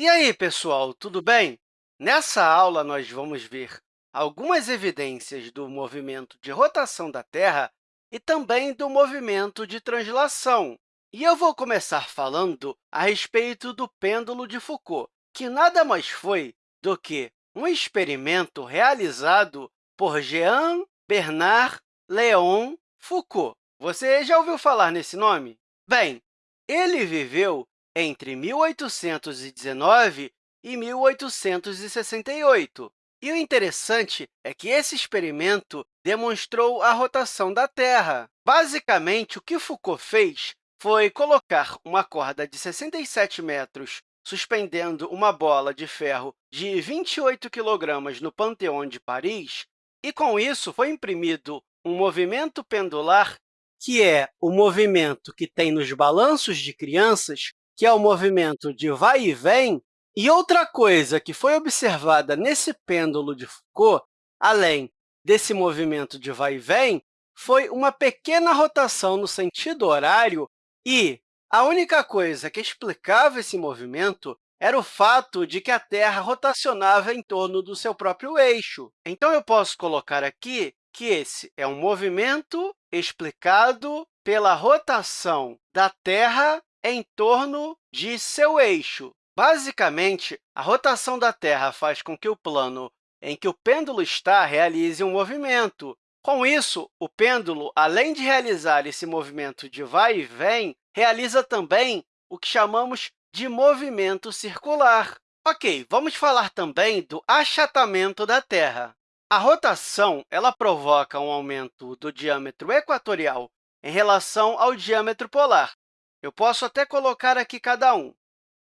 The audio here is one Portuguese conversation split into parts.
E aí, pessoal, tudo bem? Nessa aula, nós vamos ver algumas evidências do movimento de rotação da Terra e também do movimento de translação. E eu vou começar falando a respeito do pêndulo de Foucault, que nada mais foi do que um experimento realizado por Jean Bernard Léon Foucault. Você já ouviu falar nesse nome? Bem, ele viveu entre 1819 e 1868. E o interessante é que esse experimento demonstrou a rotação da Terra. Basicamente, o que Foucault fez foi colocar uma corda de 67 metros suspendendo uma bola de ferro de 28 kg no Panteão de Paris, e, com isso, foi imprimido um movimento pendular, que é o movimento que tem nos balanços de crianças, que é o movimento de vai e vem. E outra coisa que foi observada nesse pêndulo de Foucault, além desse movimento de vai e vem, foi uma pequena rotação no sentido horário e a única coisa que explicava esse movimento era o fato de que a Terra rotacionava em torno do seu próprio eixo. Então, eu posso colocar aqui que esse é um movimento explicado pela rotação da Terra em torno de seu eixo. Basicamente, a rotação da Terra faz com que o plano em que o pêndulo está realize um movimento. Com isso, o pêndulo, além de realizar esse movimento de vai e vem, realiza também o que chamamos de movimento circular. Ok, vamos falar também do achatamento da Terra. A rotação ela provoca um aumento do diâmetro equatorial em relação ao diâmetro polar. Eu posso até colocar aqui cada um,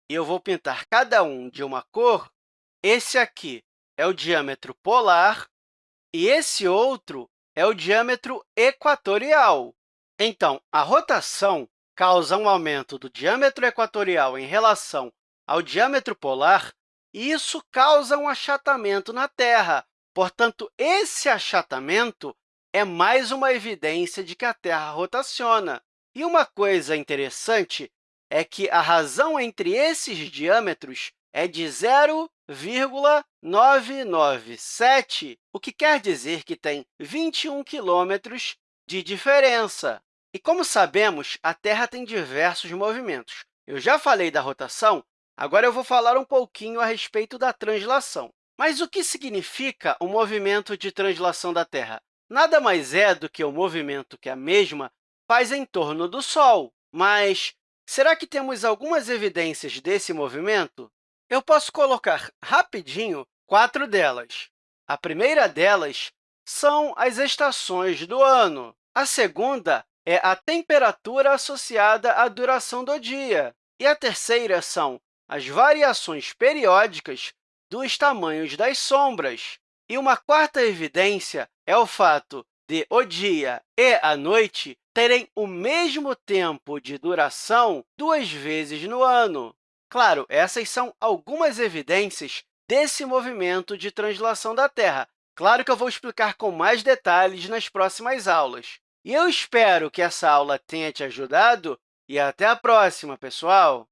e eu vou pintar cada um de uma cor. Esse aqui é o diâmetro polar e esse outro é o diâmetro equatorial. Então, a rotação causa um aumento do diâmetro equatorial em relação ao diâmetro polar, e isso causa um achatamento na Terra. Portanto, esse achatamento é mais uma evidência de que a Terra rotaciona. E uma coisa interessante é que a razão entre esses diâmetros é de 0,997, o que quer dizer que tem 21 quilômetros de diferença. E, como sabemos, a Terra tem diversos movimentos. Eu já falei da rotação, agora eu vou falar um pouquinho a respeito da translação. Mas o que significa o movimento de translação da Terra? Nada mais é do que o movimento que a mesma faz em torno do Sol. Mas será que temos algumas evidências desse movimento? Eu posso colocar rapidinho quatro delas. A primeira delas são as estações do ano. A segunda é a temperatura associada à duração do dia. E a terceira são as variações periódicas dos tamanhos das sombras. E uma quarta evidência é o fato de o dia e a noite terem o mesmo tempo de duração duas vezes no ano. Claro, essas são algumas evidências desse movimento de translação da Terra. Claro que eu vou explicar com mais detalhes nas próximas aulas. E eu espero que essa aula tenha te ajudado e até a próxima, pessoal!